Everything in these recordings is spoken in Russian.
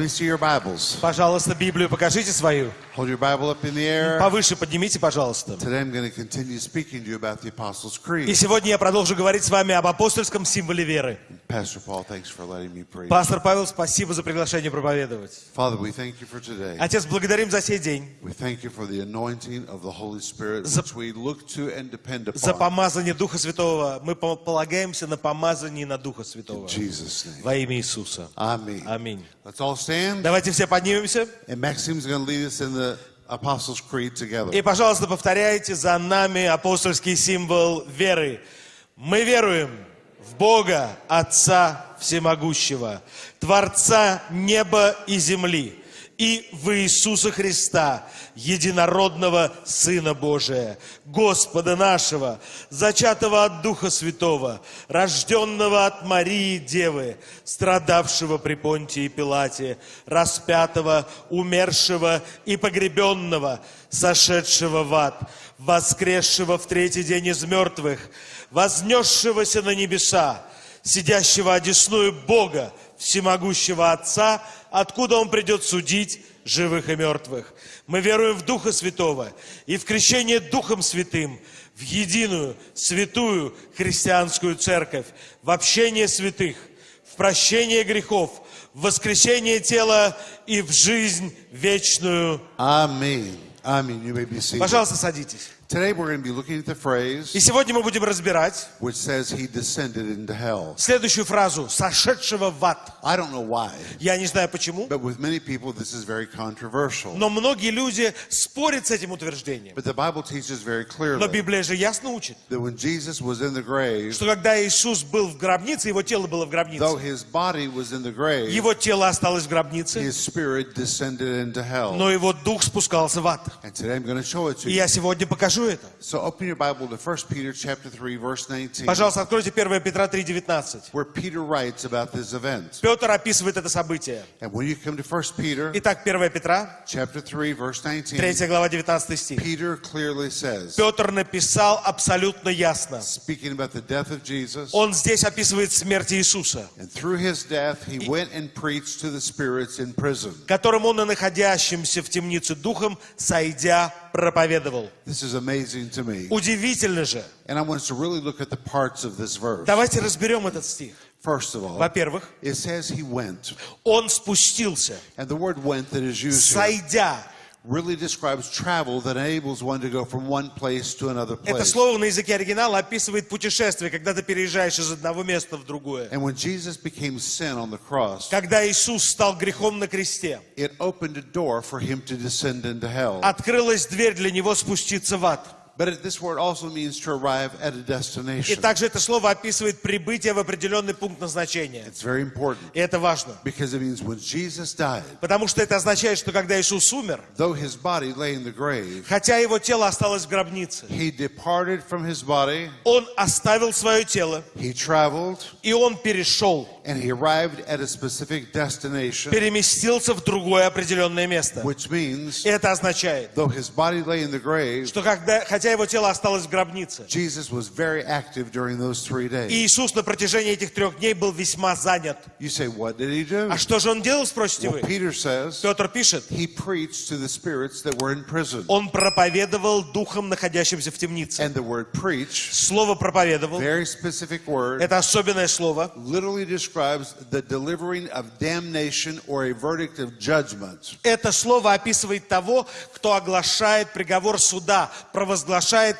Let me see your Bibles. Пожалуйста, Библию покажите свою. Hold your Bible up in the air. Повыше поднимите, пожалуйста. Today I'm going to continue speaking to you about the Apostles' И Creed. сегодня я продолжу говорить с вами об апостольском символе веры. Pastor Paul, thanks for letting me preach. Пастор Павел, спасибо за приглашение проповедовать. Father, we thank you for today. Отец, благодарим за сей день, We thank you for the anointing of the Holy Spirit, За- which we look to and depend за upon. помазание Духа Святого. Мы по- полагаемся на помазание на Духа Святого. In Jesus' name. Во имя Иисуса. Amen. Аминь. Let's all stand. Давайте все поднимемся. And Maxime's going to lead us in the Apostles' Creed together. И, пожалуйста, повторяйте за нами апостольский символ веры. Мы веруем в Бога, Отца Всемогущего, Творца неба и земли, и в Иисуса Христа, единородного Сына Божия, Господа нашего, зачатого от Духа Святого, рожденного от Марии Девы, страдавшего при Понтии Пилате, распятого, умершего и погребенного, сошедшего в ад, воскресшего в третий день из мертвых, вознесшегося на небеса, сидящего одесную Бога, всемогущего Отца, откуда Он придет судить живых и мертвых. Мы веруем в Духа Святого и в крещение Духом Святым, в единую, святую христианскую церковь, в общение святых, в прощение грехов, в воскресение тела и в жизнь вечную. Be seated. Пожалуйста, садитесь. Today we're going to be looking at the phrase И сегодня мы будем разбирать which says he descended into hell. следующую фразу «сошедшего в ад». I don't know why, Я не знаю почему, but with many people this is very controversial. но многие люди спорят с этим утверждением. But the Bible teaches very Но clearly Библия же ясно учит, that when Jesus was in the grave, что когда Иисус был в гробнице, его тело было в though гробнице, his body was in the grave, его тело осталось в гробнице, his spirit descended into hell. но его дух спускался в ад. And today I'm going to show it to И you. я сегодня покажу это. So open your Bible to 1 Peter chapter 3 verse 19 Пожалуйста, откройте 1 Петра 3,19. where Peter writes about this event. Петр описывает это событие. And when you come to 1 Peter Итак, 1 Петра, chapter 3 verse 19, 3 глава, 19 стих. Peter clearly says, Петр написал абсолютно ясно. speaking about the death of Jesus, Он здесь описывает смерть Иисуса, and through his death he went and preached to the spirits in prison. которым он и находящимся в темнице духом, сойдя, проповедовал. This is amazing to me. Удивительно же. And I want us to really look at the parts of this verse. Давайте разберем этот стих. First of all, Во-первых, it says he went. он спустился, And the word went that is used here сойдя. Really describes travel that enables one to go from one place to another Это place. слово на языке оригинала описывает путешествие, когда ты переезжаешь из одного места в другое. And when Jesus became sin on the cross, Когда Иисус стал грехом на кресте, it opened a door for him to descend into hell. открылась дверь для него спуститься в ад. But it- this word also means to arrive at a И также это слово описывает прибытие в определенный пункт назначения. It's very important И это важно. because it means when Jesus died, Потому что это означает, что когда Иисус умер, though his body lay in the grave, хотя его тело осталось в гробнице, he departed from his body, он оставил свое тело, he traveled, и он перешел, and he arrived at a specific destination, переместился в другое определенное место. which means, И это означает, though his body lay in the grave, что когда, хотя его тело осталось в гробнице, Jesus was very active during those three и days. Иисус на протяжении этих трех дней был весьма занят. You say, what did he do? А что же он делал, спросите Well, вы? Peter says Петр пишет, he preached to the spirits that were in prison. он проповедовал духом, находящимся в темнице. And the word preach, Слово проповедовал, very specific word, это особенное слово, literally describes the delivering of damnation or a verdict of judgment. Это слово описывает того, кто оглашает приговор суда, провозглашает,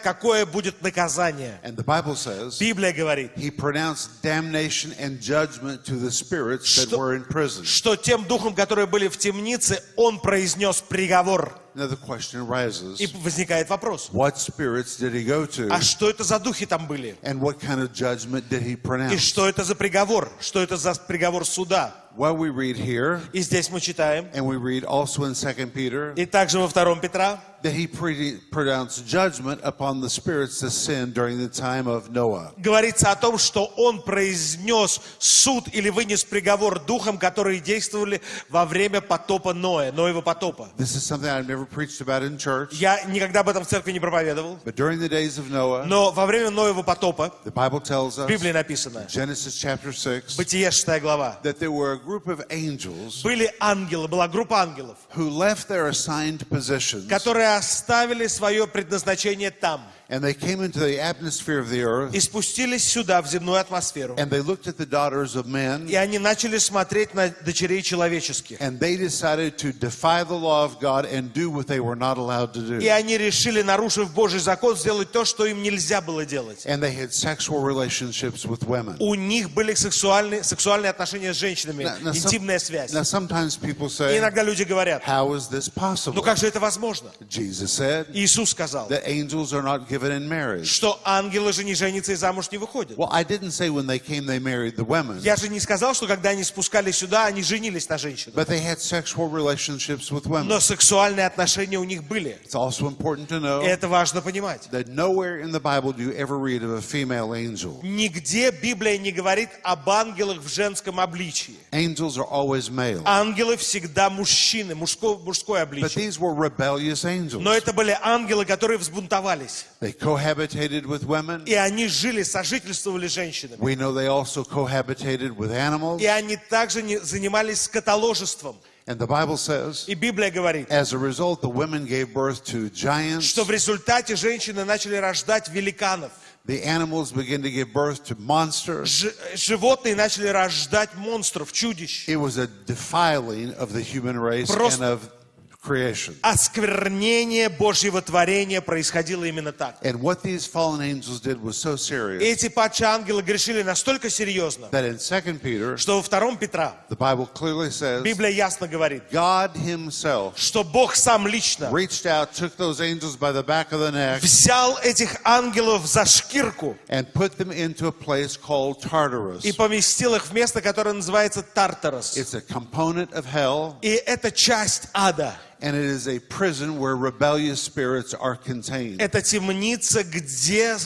какое будет наказание. And the Bible says Библия говорит, he pronounced damnation and judgment to the spirits that Что- were in prison. что тем духом, которые были в темнице, он произнес приговор. Now the question arises, И возникает вопрос, what spirits did he go to? а что это за духи там были? And what kind of judgment did he И pronounce? что это за приговор? Что это за приговор суда? Well, we read here, И здесь мы читаем, and we read also in 2 Peter, и также во втором Петра, that he pre- pronounced judgment upon the spirits that sinned during the time of Noah. говорится о том, что он произнес суд или вынес приговор духам, которые действовали во время потопа Ноя, Ноева потопа. This is something I've never preached about in church, Я никогда об этом в церкви не проповедовал, but during the days of Noah, но во время Ноева потопа, the Bible tells в us, Библии написано, Genesis chapter 6, Бытие 6 глава, that there were a group of angels были ангелы, была группа ангелов, who left their assigned positions которые оставили свое предназначение там and they came into the atmosphere of the earth и спустились сюда, в земную атмосферу. and they looked at the daughters of men И они начали смотреть на дочерей человеческих. and they decided to defy the law of God and do what they were not allowed to И do. они решили, нарушив Божий закон, сделать то, что им нельзя было делать. And they had sexual relationships with women. У них были сексуальные, сексуальные отношения с женщинами, Now- now some- интимная связь. Now, sometimes people И say, иногда люди говорят, How is this ну possible? как же это возможно? Jesus said Иисус сказал, that angels are not given in marriage. что ангелы же не женятся и замуж не выходят. Well, I didn't say when they came they married the women, Я же не сказал, что когда они спускались сюда, они женились на женщинах. but they had sexual relationships with women. Но сексуальные отношения у них были. It's also important to know это важно понимать. that nowhere in the Bible do you ever read of a female angel. Нигде Библия не говорит об ангелах в женском обличии. Angels are always male. Ангелы всегда мужчины, мужское, мужское But обличие. these were rebellious angels. Но это были ангелы, которые взбунтовались. They cohabitated with women. И они жили, сожительствовали с женщинами. We know they also cohabitated with animals. И они также не- занимались скотоложеством. And the Bible says, И Библия говорит, as a result, the women gave birth to giants. что в результате женщины начали рождать великанов. The animals began to give birth to monsters. Ж- животные начали рождать монстров, чудищ. It was a defiling of the human race Просто- and of creation. Осквернение Божьего творения происходило именно так. And what these fallen angels did was so И serious эти падшие ангелы грешили настолько серьезно, that in 2 Peter, что во втором Петра the Bible clearly says, Библия ясно говорит, God Himself что Бог сам лично reached out, took those angels by the back of the neck, взял этих ангелов за шкирку and put them into a place called Tartarus. и поместил их в место, которое называется Тартарос. It's a component of hell, И это часть ада. And it is a prison where rebellious spirits are contained. Это темница, где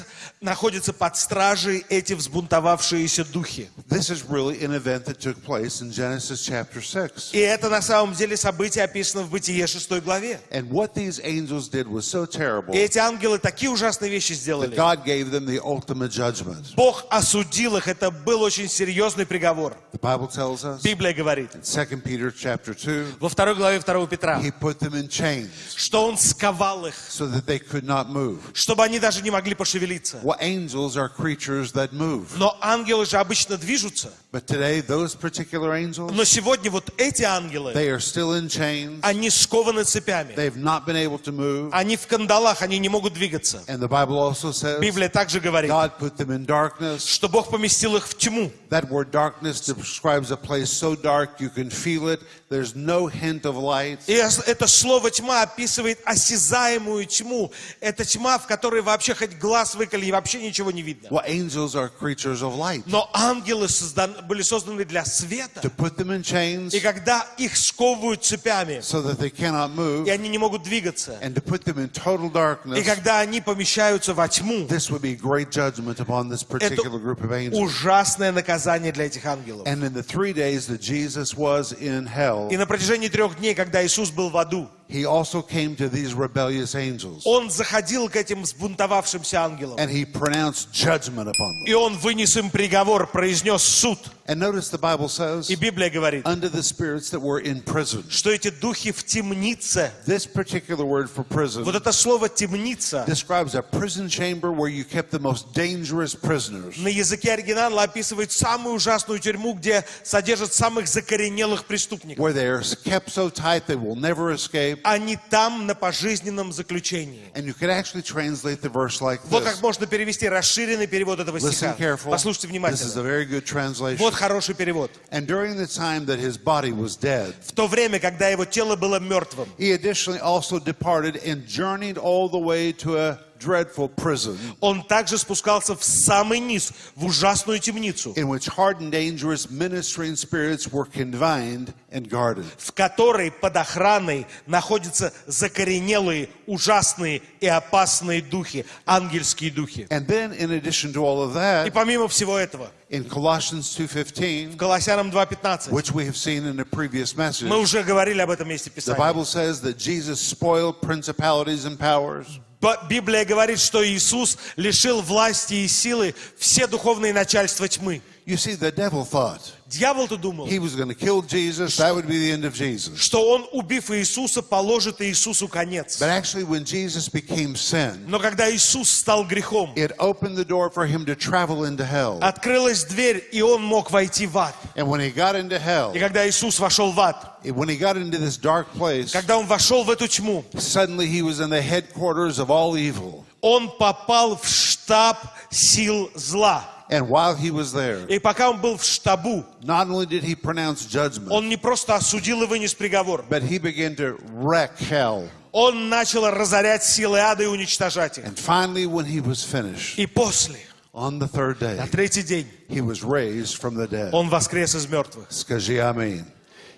находятся под стражей эти взбунтовавшиеся духи. This is really an event that took place in Genesis chapter 6. И это на самом деле событие описано в Бытие 6 главе. And what these angels did was so terrible И эти ангелы такие ужасные вещи that сделали. God gave them the ultimate judgment. Бог осудил их. Это был очень серьезный приговор. The Bible tells us Библия говорит 2 Peter chapter 2, во второй главе 2 Петра, he put them in chains что Он сковал их, so that they could not move. чтобы они даже не могли пошевелиться. Well, angels are creatures that move. Но ангелы же обычно движутся. But today, those particular angels, Но сегодня вот эти ангелы, they are still in chains. они скованы цепями. They've not been able to move. Они в кандалах, они не могут двигаться. And the Bible also says Библия также говорит, God put them in darkness. что Бог поместил их в тьму. That word darkness describes a place so dark you can feel it. There's no hint of light. И это слово тьма описывает осязаемую тьму. Это тьма, в которой вообще хоть глаз выколи, и вообще ничего не видно. Well, angels are creatures of light. Но ангелы создан- были созданы для света. To put them in chains И когда их сковывают цепями, so that they cannot move и они не могут двигаться, and to put them in total и darkness, когда они помещаются во тьму, this would be great judgment upon this это particular group of angels. ужасное наказание для этих ангелов. And in the three days that Jesus was in hell, И на протяжении трех дней, когда Иисус был в Badu. He also came to these rebellious angels Он заходил к этим взбунтовавшимся ангелам. and he pronounced judgment upon them. И Он вынес им приговор, произнес суд. And notice the Bible says, И Библия говорит, unto the spirits that were in prison. что эти духи в темнице. This particular word for prison Вот это слово «темница» describes a prison chamber where you kept the most dangerous prisoners. на языке оригинала описывает самую ужасную тюрьму, где содержат самых закоренелых преступников. where they are kept so tight they will never escape. Они там на пожизненном заключении. And you could actually translate the verse like Вот как можно перевести расширенный перевод этого Listen стиха. careful. Послушайте This is a внимательно. very good translation. Вот хороший перевод. And during the time that his body was dead, В то время, когда его тело было мертвым, he additionally also departed and journeyed all the way to a dreadful prison Он также спускался в самый низ, в ужасную темницу, in which hardened, dangerous ministering spirits were confined and guarded. в которой под охраной находятся закоренелые, ужасные и опасные духи, ангельские духи. And then, in addition to all of И that, помимо всего этого, in Colossians 2.15, Колоссянам 2.15, which we have seen in a previous message, мы уже говорили об этом месте the Писания. Bible says that Jesus spoiled principalities and powers. Библия говорит, что Иисус лишил власти и силы все духовные начальства тьмы. You see, the devil thought Дьявол-то думал, he was going to kill Jesus, that would be the end of Jesus. что он, убив Иисуса, положит Иисусу конец. But actually, when Jesus became sin, Но когда Иисус стал грехом, it opened the door for him to travel into hell. открылась дверь, и он мог войти в ад. And when he got into hell, И когда Иисус вошел в ад, when he got into this dark place, когда он вошел в эту тьму, suddenly he was in the headquarters of all evil. он попал в штаб сил зла. And while he was there, И пока он был в штабу, not only did he pronounce judgment, он не просто осудил и вынес приговор. but he began to wreck hell. Он начал разорять силы ада и уничтожать их. And finally, when he was finished, И после, on the third day, на третий день, he was raised from the dead. он воскрес из мертвых. Скажи аминь.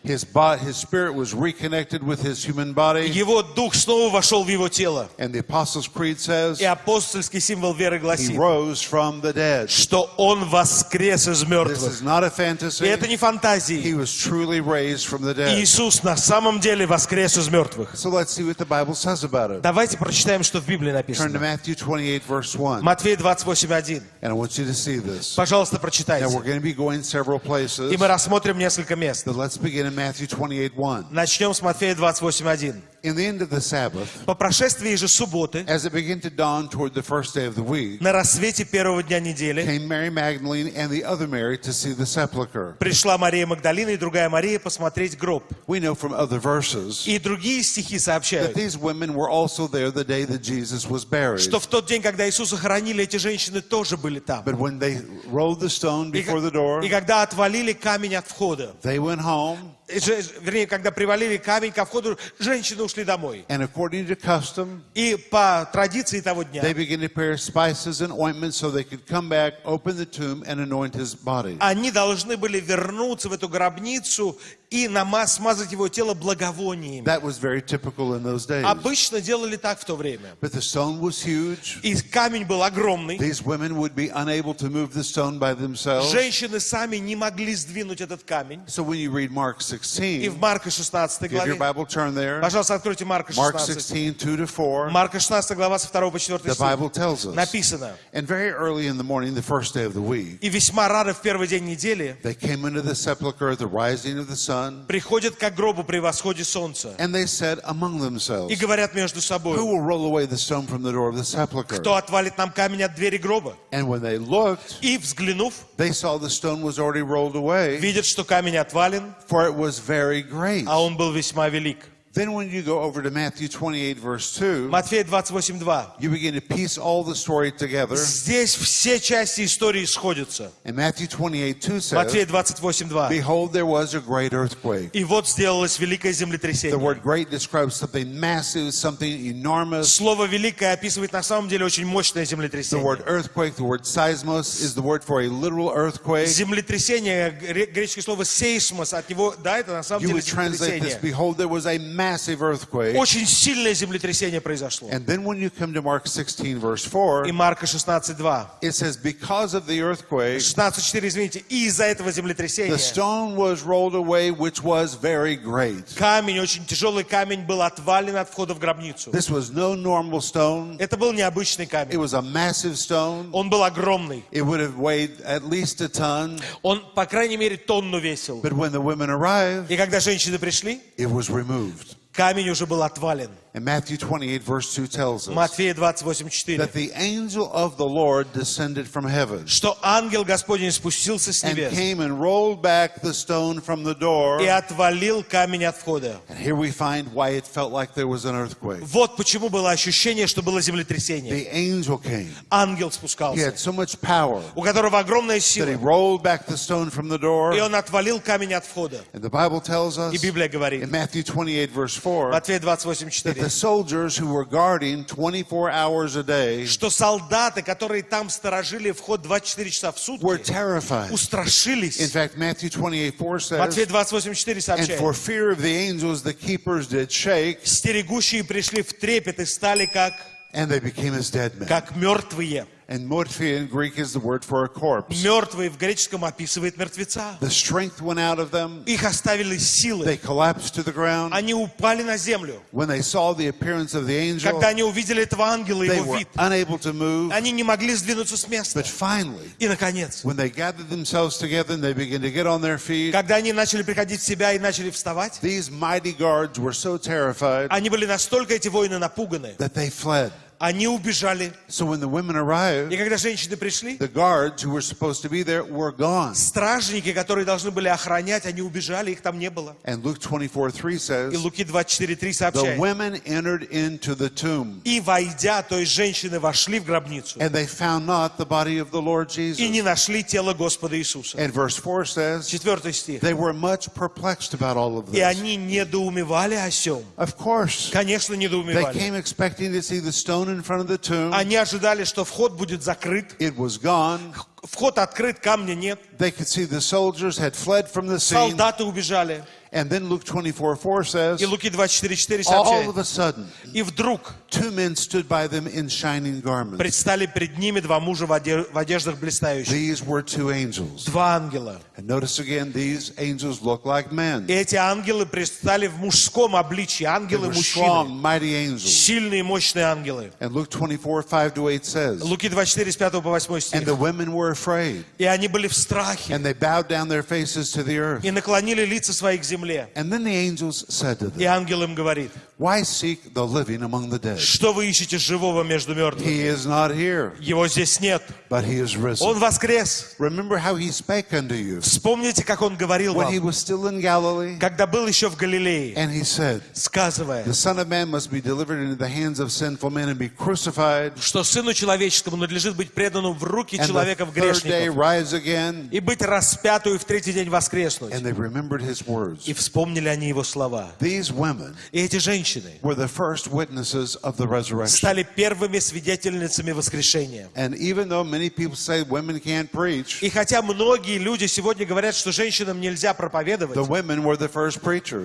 His, body, his spirit was reconnected with his human body. Его дух снова вошел в его тело. And the Apostles' Creed says И апостольский символ веры he гласит, rose from the dead. что он воскрес из This мертвых. is not a И fantasy. это не фантазии. He was truly raised from the dead. Иисус на самом деле воскрес из мертвых. So let's see what the Bible says about it. Давайте прочитаем, что в Библии Turn to написано. Matthew 28, verse 1. Матфея 28.1. And I want you to see this. Пожалуйста, Now, прочитайте. we're going to be going several places. И мы рассмотрим несколько мест. But let's begin in Matthew 28, 1. Начнем с Матфея 28.1. In the end of the Sabbath, По прошествии же субботы, as it began to dawn toward the first day of the week, на рассвете первого дня недели, came Mary Magdalene and the other Mary to see the sepulchre. пришла Мария Магдалина и другая Мария посмотреть гроб. We know from other verses И другие стихи that сообщают, these women were also there the day that Jesus was buried. что в тот день, когда Иисуса хоронили, эти женщины тоже были там. But when they rolled the stone И, before the door, и когда отвалили камень от входа, they went home, вернее, когда привалили камень ко входу, женщины ушли домой. and according to custom, И по традиции того дня they began to prepare spices and ointments so they could come back, open the tomb, and anoint his body. они должны были вернуться в эту гробницу и нама- смазать его тело благовониями. That was very typical in those days. Обычно делали так в то время. But the stone was huge. И камень был огромный. These women would be unable to move the stone by themselves. Женщины сами не могли сдвинуть этот камень. So when you read Mark И 16, в Марка 16 if your главе, Bible turn there, пожалуйста, откройте Марка Mark 16. 16, 2 to 4, Марка 16 глава со 2 по 4 the стих. Написано. And very early in the morning, the first day of the week, И весьма рано в первый день недели they came into the sepulchre at the rising of the sun, приходят к гробу при восходе солнца и говорят между собой, кто отвалит нам камень от двери гроба. And when they looked, И взглянув, they saw the stone was already rolled away, видят, что камень отвален, for it was very great. а он был весьма велик. Then when you go over to Matthew 28, verse 2, Матфея 28.2. you begin to piece all the story together. Здесь все части истории сходятся. And Matthew 28, 2 Матфея says, 28.2. Behold, there was a great earthquake. И вот сделалось великое The землетрясение. word great describes something massive, something enormous. Слово «великое» описывает на самом деле очень мощное The землетрясение. word earthquake, the word seismos, is the word for a literal earthquake. Землетрясение, гре- греческое слово «сейсмос», от него, да, это на самом You деле would translate this, землетрясение. behold, there was a massive earthquake. Очень сильное землетрясение произошло. And then when you come to Mark 16, verse 4, И Марка 16.2. it says, Because of the earthquake, 16.4, извините. И из-за этого the землетрясения stone was rolled away, which was very great. камень, очень тяжелый камень, был отвален от входа в гробницу. This was no normal stone, Это был необычный it камень. was a massive stone. Он был огромный. It would have weighed at least a ton. Он, по крайней мере, тонну весил. But when the women arrived, И когда женщины пришли, it was removed. камень уже был отвален. And Matthew 28, verse 2 tells us Матфея 28.4. that the angel of the Lord descended from heaven Что ангел Господень спустился с and небес came and rolled back the stone from the door. и отвалил камень от входа. And here we find why it felt like there was an earthquake. Вот почему было ощущение, что было землетрясение. The angel came. Ангел He спускался, had so much power у которого огромная that he сила. rolled back the stone from the door. И он отвалил камень от входа. And the Bible tells us И Библия in говорит Matthew 28, verse в 24, Матфея that 28.4. the soldiers who were guarding 24 hours a day Что солдаты, которые там сторожили вход 24 часа в were сутки, terrified. In устрашились. fact, Matthew 28:4 Матфея says, 28.4 And сообщает. for fear of the angels, the keepers did shake, Стерегущие пришли в трепет и стали как, and they became as dead men. как мертвые. And morphia in Greek is the word for a corpse. Мертвые в греческом описывает мертвеца. The strength went out of them. Их оставили They силы. collapsed to the ground. Они упали на землю. When they saw the appearance of the angel, Когда они увидели этого ангела, they его were вид, unable to move. они не могли сдвинуться с места. But finally, И, наконец, when they gathered themselves together and they began to get on their feet, когда они начали приходить в себя и начали вставать, these mighty guards were so terrified они были настолько, эти воины, напуганы. that they fled. Они убежали. So when the women arrived, И когда женщины пришли, the guards who were supposed to be there were gone. стражники, которые должны были охранять, они убежали, их там не было. And Luke 24:3 И says, Луки 24.3 The сообщает. women entered into the tomb, И войдя, то есть женщины вошли в гробницу and they found not the body of the Lord и Jesus. не нашли тело Господа Иисуса. And verse 4 says, Четвертый стих. They were much perplexed about all of И this. они недоумевали о сем. Of course, Конечно, they недоумевали. came expecting to see the stone in front of the tomb. Они ожидали, что вход будет закрыт. It was gone. Вход открыт, камня нет. They could see the soldiers had fled from the scene. Солдаты убежали. And then Luke 24:4 says, И Луки 24.4 All сообщает. of a sudden, И вдруг Two men stood by them in shining garments. предстали перед ними два мужа в оде- в одеждах блистающих. These were two angels. Два ангела. And notice again, these angels look like men. И эти ангелы предстали в мужском обличии. Ангелы мужчины. strong, mighty angels. Сильные, мощные ангелы. And Luke 24, 5 to 8 says, Луки 24, с 5 по 8 And стих. the women were afraid, И они были в страхе. and they bowed down their faces to the earth. И наклонили лица свои к земле. And then the angels said to И ангел им говорит, Why seek the living among the dead? что вы ищете живого между мертвыми? He is not here, Его здесь нет. but he is Он risen. воскрес. Remember how he spake unto you Вспомните, как он говорил when he вам, was still in Galilee? когда был еще в Галилее, And he said, сказывая, The Son of Man must be delivered into the hands of sinful men and be crucified, что Сыну Человеческому надлежит быть преданным в руки and the человеков third day грешников rise again. и быть распятую и в третий день воскреснуть. And they remembered his words. И вспомнили они его слова. These women И эти женщины were the first witnesses of the resurrection. стали первыми свидетельницами воскрешения. And even though many people say women can't preach, И хотя многие люди сегодня говорят, что женщинам нельзя проповедовать,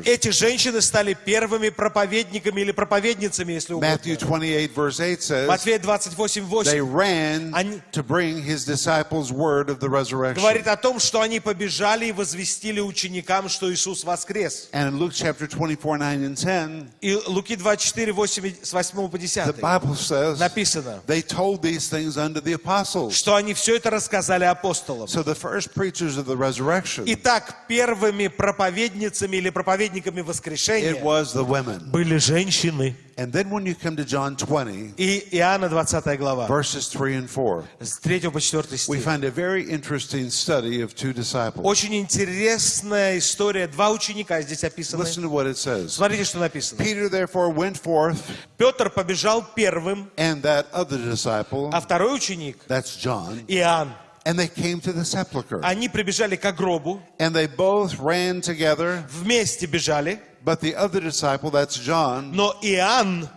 эти женщины стали первыми проповедниками или проповедницами, если угодно. 28, verse 8 says, Матфея 28, They 8 ran Они- to bring his disciples word of the resurrection. говорит о том, что они побежали и возвестили ученикам, что Иисус воскрес. And in Luke chapter 24, 9 and 10, И Луки 24, 8, с 8 по the 10 Bible says, написано, They told these things unto the apostles. что они все это рассказали апостолам. So the first preachers of the resurrection, Итак, первыми проповедницами или проповедниками it воскрешения was the women. были женщины. And then when you come to John 20, И Иоанна 20 глава, verses 3 and 4, с 3 по 4 we стих. find a very interesting study of two disciples. Очень интересная история. Два ученика здесь описаны. Listen to what it says. Смотрите, что написано. Peter therefore went forth, Петр побежал первым, and that other disciple, а второй ученик, that's John, Иоанн, and they came to the sepulchre. они прибежали к гробу, And they both ran together, вместе бежали, but the other disciple, that's John, но Иоанн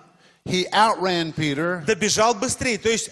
he outran Peter добежал быстрее, то есть о-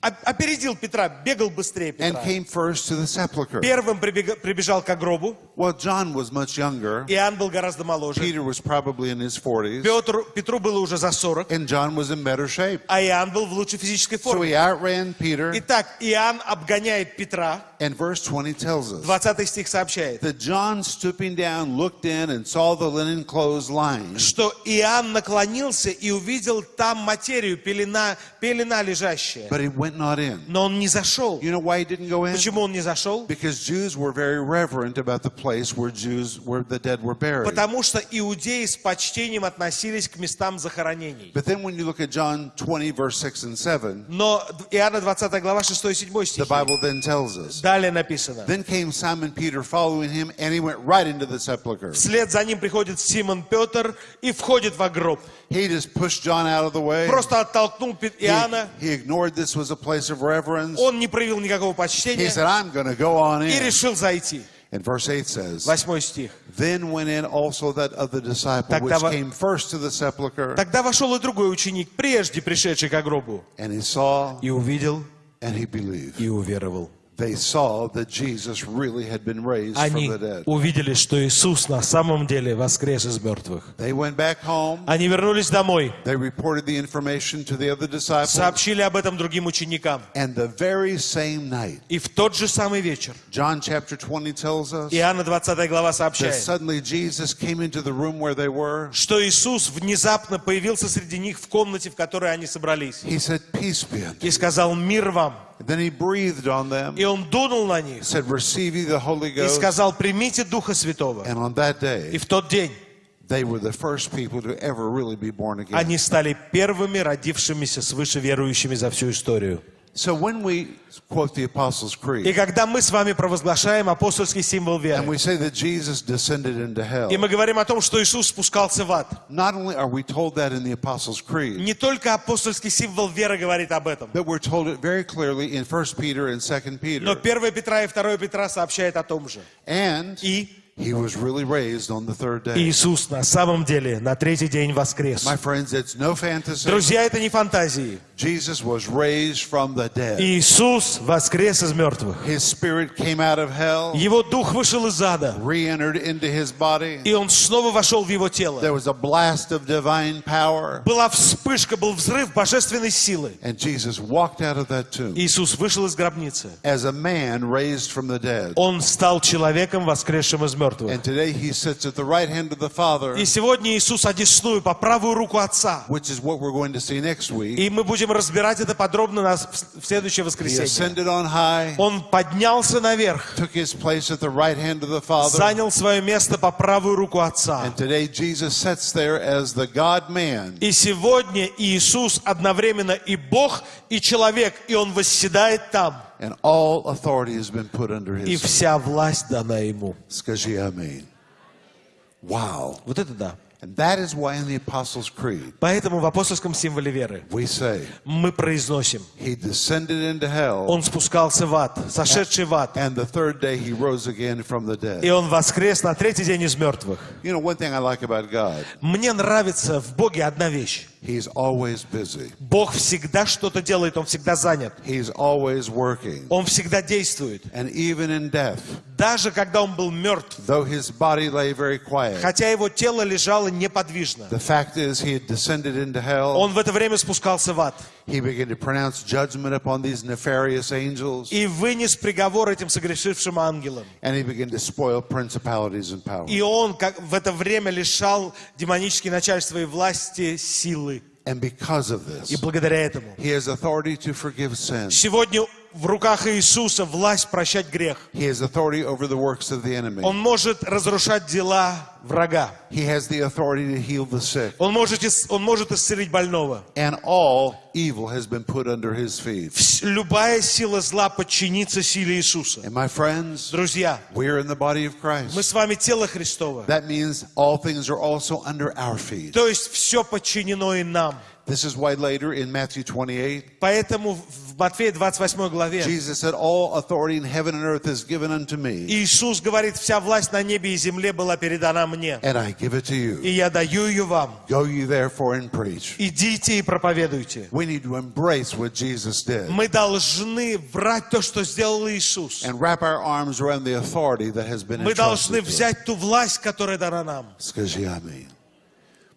опередил Петра, бегал быстрее and Петра. came first to the sepulchre. Первым прибежал к гробу, Well, John was much younger. Иоанн был гораздо моложе. Peter was probably in his 40s, Петр, Петру было уже за 40, and John was in better shape. а Иоанн был в лучшей физической So форме. he outran Peter, Итак, Иоанн обгоняет Петра, and verse 20 tells us 20 стих сообщает, that John, stooping down, looked in and saw the linen clothes lying, что Иоанн наклонился и увидел там материю, пелена, пелена лежащая. but he went not in. Но он не зашел. You know why he didn't go in? Почему он не зашел? Because Jews were very reverent about the place where Jews, where the dead were buried. Потому что иудеи с почтением относились к местам захоронений. But then when you look at John 20, verse 6 and 7, Но Иоанна 20 глава 6 и 7 the стихи. Bible then tells us, Далее написано. Then came Simon Peter following him, and he went right into the sepulchre. Вслед за ним приходит Симон Петр и входит в гроб. He just pushed John out of the way. Просто оттолкнул Пе- He, Иоанна. he ignored this was a place of reverence. Он не проявил никакого He почтения said, I'm going to go on и in. решил зайти. And verse 8 says, Восьмой стих. Then went in also that other disciple which Тогда во- came first to the sepulchre, Тогда вошел и другой ученик, прежде пришедший к гробу, and he saw и увидел, and he believed. и уверовал. They saw that Jesus really had been raised from Они the dead. увидели, что Иисус на самом деле воскрес из мертвых. They went back home. Они вернулись домой, They reported the information to the other disciples. сообщили об этом другим ученикам. And the very same night, И в тот же самый вечер John chapter 20 tells us Иоанна 20 глава сообщает, suddenly Jesus came into the room where they were. что Иисус внезапно появился среди них в комнате, в которой они собрались. He said, Peace be unto you. И сказал «Мир вам». Then he breathed on them, И Он дунул на них said, Receive ye the Holy и Ghost. сказал «Примите Духа Святого». And on that И day, в тот день they were the first people to ever really be born again. они стали первыми родившимися свыше верующими за всю историю. So when we quote the Apostles' И Creed, когда мы с вами провозглашаем апостольский символ and веры, we say that Jesus descended into hell, и мы говорим о том, что Иисус спускался в ад, not only are we told that in the Apostles' Creed, не только апостольский символ веры говорит об этом, but we're told it very clearly in 1 Peter and 2 но Peter. 1 Петра и 2 Петра сообщает о том же. And И he was really raised on the third day. Иисус на самом деле на третий день воскрес. My friends, it's no fantasy. Друзья, это не фантазии. Jesus was raised from the dead. Иисус воскрес из мертвых. His spirit came out of hell, Его дух вышел из ада, re-entered into his body. и он снова вошел в его тело. There was a blast of divine power, Была вспышка, был взрыв божественной силы. and Jesus walked out of that tomb Иисус вышел из гробницы. as a man raised from the dead. Он стал человеком, воскресшим из мертвых. And today he sits at the right hand of the Father, И сегодня Иисус одесную по правую руку Отца. which is what we're going to see next week. И мы будем разбирать это подробно на- в следующее воскресенье. Он поднялся наверх, занял свое место по правую руку Отца. И сегодня Иисус одновременно и Бог, и человек, и Он восседает там. And all authority has been put under И his feet. вся власть дана Ему. Скажи аминь. Wow. Вот это да. And that is why in the Apostles' Creed Поэтому в апостольском символе веры we say, мы произносим, He descended into hell, Он спускался в ад, сошедший в ад, and the third day He rose again from the и. Он воскрес на третий день из мертвых. You know, one thing I like about God, Мне нравится в Боге одна вещь. He's always busy, Бог всегда что-то делает, Он всегда занят. He's always working. Он всегда действует. And even in death, Даже когда Он был мертв, though His body lay very quiet, хотя Его тело лежало неподвижно, the fact is He descended into hell. Он в это время спускался в ад He began to pronounce judgment upon these nefarious angels, и вынес приговор этим согрешившим ангелам. and He began to spoil principalities and powers. И Он как в это время лишал демонические начальства и власти силы. And because of И this, благодаря этому He has authority to forgive sin. сегодня В руках Иисуса власть прощать грех. He has authority over the works of the enemy. Он может разрушать дела врага. He has the authority to heal the sick. Он может, он может исцелить больного. And all evil has been put under his feet. Любая сила зла подчинится силе Иисуса. And my friends, Друзья, we're in the body of мы Christ. с вами тело Христово. That means all things are also under our feet. То есть все подчинено и нам. This is why later in Matthew 28, Поэтому в Матфея 28 главе Jesus said, All authority in heaven and earth is given unto me, Иисус говорит, вся власть на небе и земле была передана мне. and I give it to you. И я даю ее вам. Go you therefore and preach. Идите и проповедуйте. We need to embrace what Jesus did Мы должны брать то, что сделал Иисус. and wrap our arms around the authority that has been Мы должны entrusted to us. взять ту власть, которая дана нам. Скажи аминь.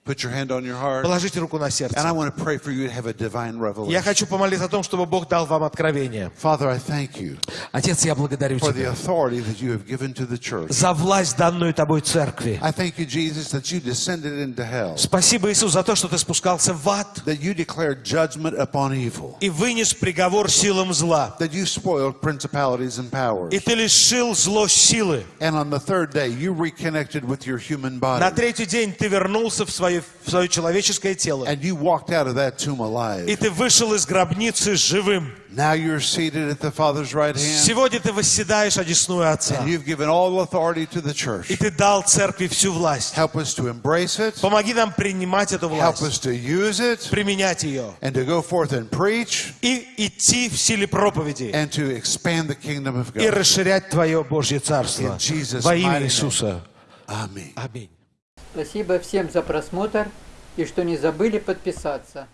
Put your hand on your heart. Положите руку на And сердце. I want to pray for you to have a divine Я revelation. хочу помолиться о том, чтобы Бог дал вам откровение. Father, I thank you Отец, я благодарю for the Тебя authority that you have given to the church. за власть, данную Тобой церкви. I thank you, Jesus, that you descended into hell, Спасибо, Иисус, за то, что Ты спускался в ад that you declared judgment upon evil, и вынес приговор силам зла. that you spoiled principalities and powers. И Ты лишил зло силы. And on the third day, you reconnected with your human На body. третий день Ты вернулся в свое свое, свое человеческое тело. and you walked out of that tomb alive. И ты вышел из гробницы живым. Now you're seated at the Father's right hand, Сегодня ты восседаешь одесную Отца. and you've given all authority to the church. И ты дал церкви всю власть. Help us to embrace it, Помоги нам принимать эту help власть, us to use it, применять ее and to go forth and preach, и идти в силе проповеди and to expand the kingdom of и God. расширять Твое Божье Царство. Во имя. Иисуса. Amen. Аминь. Спасибо всем за просмотр и что не забыли подписаться.